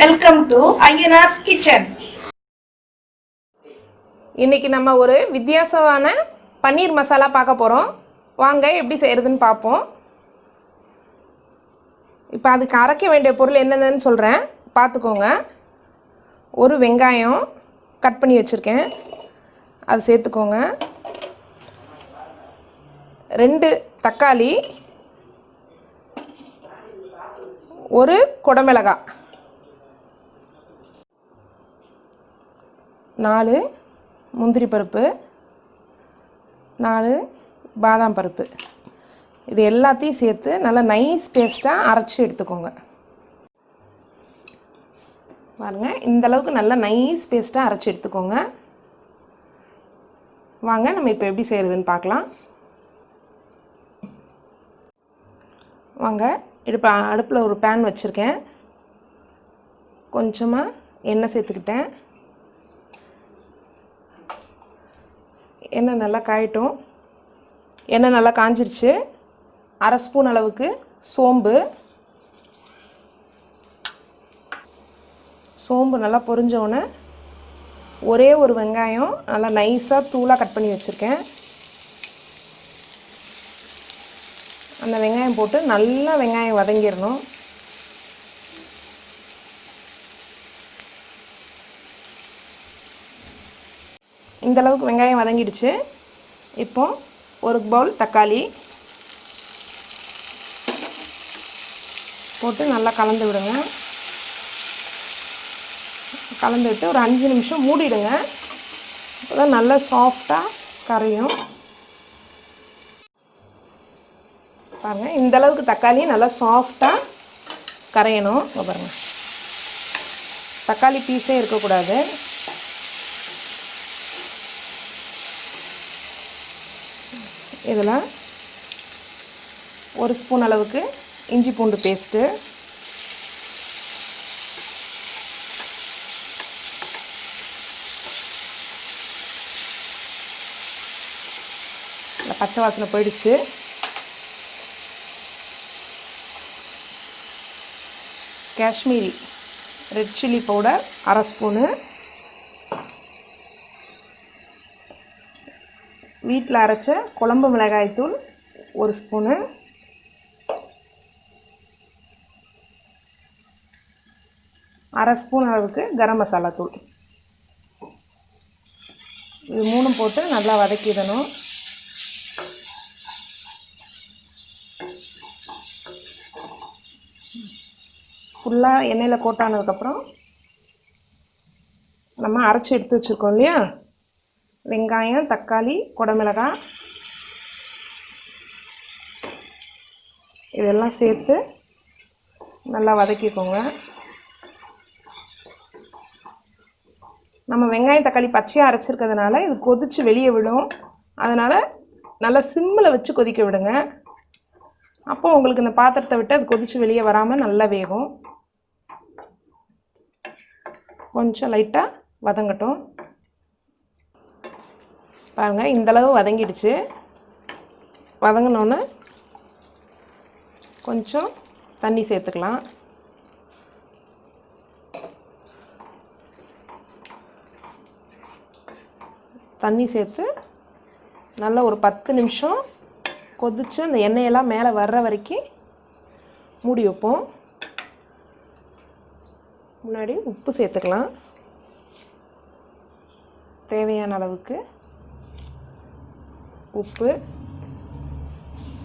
Welcome to Ayyanar's kitchen இன்றைக்கி நம்ம ஒரு வித்தியாசமான பன்னீர் மசாலா பார்க்க போகிறோம் வாங்க எப்படி செய்கிறதுன்னு பார்ப்போம். இப்போ அதுக்கு அரைக்க வேண்டிய பொருள் என்னென்னு சொல்கிறேன் பார்த்துக்கோங்க. ஒரு வெங்காயம் கட் பண்ணி வச்சுருக்கேன். அது சேர்த்துக்கோங்க. ரெண்டு தக்காளி. ஒரு குடமிளகாய். நாலு முந்திரி பருப்பு. நாலு பாதாம் பருப்பு. இது எல்லாத்தையும் சேர்த்து நல்லா நைஸ் பேஸ்ட்டாக அரைச்சி எடுத்துக்கோங்க. பாருங்க இந்த அளவுக்கு நல்லா நைஸ் பேஸ்ட்டாக அரைச்சி எடுத்துக்கோங்க. வாங்க நம்ம இப்போ எப்படி செய்கிறதுன்னு பார்க்கலாம். வாங்க இப்போ அடுப்பில் ஒரு பேன் வச்சுருக்கேன். கொஞ்சமாக எண்ணெய் சேர்த்துக்கிட்டேன். எண்ணெய் நல்லா காயட்டும். எண்ணெய் நல்லா காஞ்சிருச்சு. அரை ஸ்பூன் அளவுக்கு சோம்பு. சோம்பு நல்லா பொரிஞ்சோடனே ஒரே ஒரு வெங்காயம் நல்லா நைஸாக தூளாக கட் பண்ணி வச்சுருக்கேன். அந்த வெங்காயம் போட்டு நல்லா வெங்காயம் வதங்கிடணும் இந்தளவுக்கு வெங்காயம் வதங்கிடுச்சு. இப்போ ஒரு பவுல் தக்காளி போட்டு நல்லா கலந்து விடுங்க. கலந்து விட்டு ஒரு அஞ்சு நிமிஷம் மூடிடுங்க. அப்போ தான் நல்லா சாஃப்டாக கரையும். பாருங்கள் இந்த அளவுக்கு தக்காளி நல்லா சாஃப்டாக கரையணும். பாருங்கள் தக்காளி பீஸே இருக்கக்கூடாது. இதில் ஒரு ஸ்பூன் அளவுக்கு இஞ்சி பூண்டு பேஸ்ட்டு. இந்த பச்சை வாசனை போயிடுச்சு. காஷ்மீரி ரெட் சில்லி பவுடர் அரை ஸ்பூனு. வீட்டில் அரைச்ச குழம்பு மிளகாய்த்தூள் ஒரு ஸ்பூனு. அரை ஸ்பூன் அளவுக்கு கரம் மசாலா தூள். இது மூணும் போட்டு நல்லா வதக்கிடணும். ஃபுல்லாக எண்ணெயில் கோட்டானதுக்கப்புறம் நம்ம அரைச்சி எடுத்து வச்சுருக்கோம் இல்லையா? வெங்காயம் தக்காளி குடமிளகாய் இதெல்லாம் சேர்த்து நல்லா வதக்கிக்கோங்க. நம்ம வெங்காயம் தக்காளி பச்சையாக அரைச்சிருக்கிறதுனால இது கொதித்து வெளியே விடும். அதனால் நல்லா சிம்மில் வச்சு கொதிக்க விடுங்க. அப்போ உங்களுக்கு இந்த பாத்திரத்தை விட்டு அது கொதித்து வெளியே வராமல் நல்லா வேகும். கொஞ்சம் லைட்டாக வதங்கட்டும். பாருங்கள் இந்தளவு வதங்கிடுச்சு. வதங்கினோன்னே கொஞ்சம் தண்ணி சேர்த்துக்கலாம். தண்ணி சேர்த்து நல்லா ஒரு பத்து நிமிஷம் கொதித்து அந்த எண்ணெயெல்லாம் மேலே வர்ற வரைக்கும் மூடி வைப்போம். முன்னாடி உப்பு சேர்த்துக்கலாம். தேவையான அளவுக்கு. உப்பு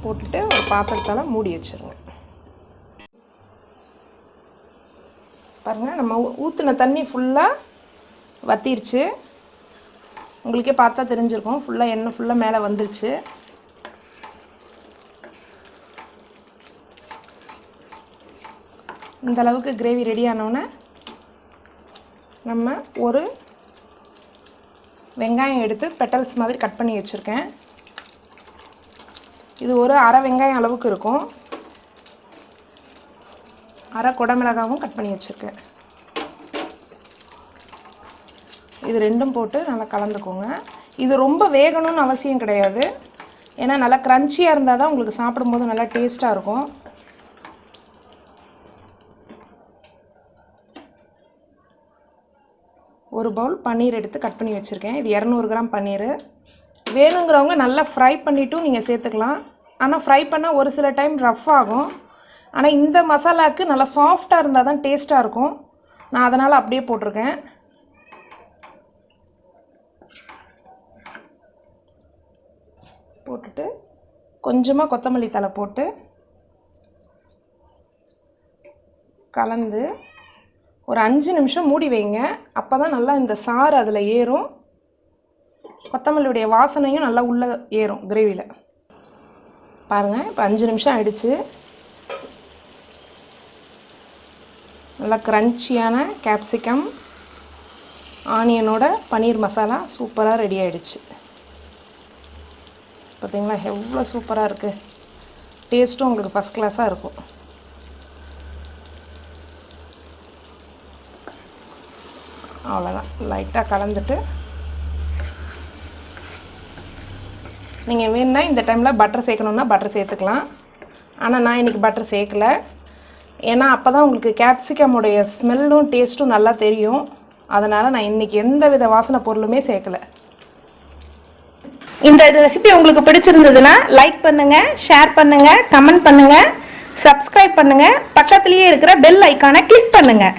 போட்டுட்டு ஒரு பாத்திரத்தால் மூடி வச்சுருங்க பாருங்கள் நம்ம ஊற்றின தண்ணி ஃபுல்லாக வத்திருச்சு. உங்களுக்கே பார்த்தா தெரிஞ்சிருக்கும். ஃபுல்லாக எண்ணெய் ஃபுல்லாக மேலே வந்துருச்சு. இந்த அளவுக்கு கிரேவி ரெடி ஆனோடனே நம்ம ஒரு வெங்காயம் எடுத்து பெட்டல்ஸ் மாதிரி கட் பண்ணி வச்சுருக்கேன். இது ஒரு அரை வெங்காயம் அளவுக்கு இருக்கும். அரை குடமிளகாவும் கட் பண்ணி வச்சுருக்கேன். இது ரெண்டும் போட்டு நல்லா கலந்துக்கோங்க. இது ரொம்ப வேகணும்னு அவசியம் கிடையாது. ஏன்னா நல்லா க்ரன்ச்சியாக இருந்தால் தான் உங்களுக்கு சாப்பிடும்போது நல்லா டேஸ்ட்டாக இருக்கும். ஒரு பவுல் பன்னீர் எடுத்து கட் பண்ணி வச்சுருக்கேன். இது இரநூறு கிராம் பன்னீர். வேணுங்கிறவங்க நல்லா ஃப்ரை பண்ணிட்டும் நீங்கள் சேர்த்துக்கலாம். ஆனால் ஃப்ரை பண்ணால் ஒரு சில டைம் ரஃப் ஆகும். ஆனால் இந்த மசாலாவுக்கு நல்லா சாஃப்டாக இருந்தால் தான் டேஸ்ட்டாக இருக்கும். நான் அதனால் அப்படியே போட்டிருக்கேன். போட்டுட்டு கொஞ்சமாக கொத்தமல்லி தழை போட்டு கலந்து ஒரு அஞ்சு நிமிஷம் மூடி வைங்க. அப்போ தான் நல்லா இந்த சாறு அதில் ஏறும். கொத்தமல்லியுடைய வாசனையும் நல்லா உள்ளே ஏறும் கிரேவியில் பாருங்கள் இப்போ அஞ்சு நிமிஷம் ஆயிடுச்சு. நல்லா க்ரன்ச்சியான கேப்சிகம் ஆனியனோட பன்னீர் மசாலா சூப்பராக ரெடி ஆகிடுச்சு பார்த்தீங்களா எவ்வளோ சூப்பராக இருக்குது டேஸ்ட்டும் உங்களுக்கு ஃபஸ்ட் கிளாஸாக இருக்கும். அவ்வளோதான் லைட்டாக கலந்துட்டு நீங்கள் வேணுன்னா இந்த டைமில் பட்டர் சேர்க்கணுன்னா பட்டர் சேர்த்துக்கலாம். ஆனால் நான் இன்றைக்கி பட்டர் சேர்க்கல. ஏன்னா அப்போ தான் உங்களுக்கு கேப்சிகமுடைய ஸ்மெல்லும் டேஸ்ட்டும் நல்லா தெரியும். அதனால் நான் இன்றைக்கி எந்த வித வாசனை பொருளுமே சேர்க்கல. இந்த ரெசிபி உங்களுக்கு பிடிச்சிருந்ததுன்னா லைக் பண்ணுங்கள் ஷேர் பண்ணுங்கள் கமெண்ட் பண்ணுங்கள் சப்ஸ்கிரைப் பண்ணுங்கள் பக்கத்துலேயே இருக்கிற பெல் ஐக்கானை கிளிக் பண்ணுங்கள்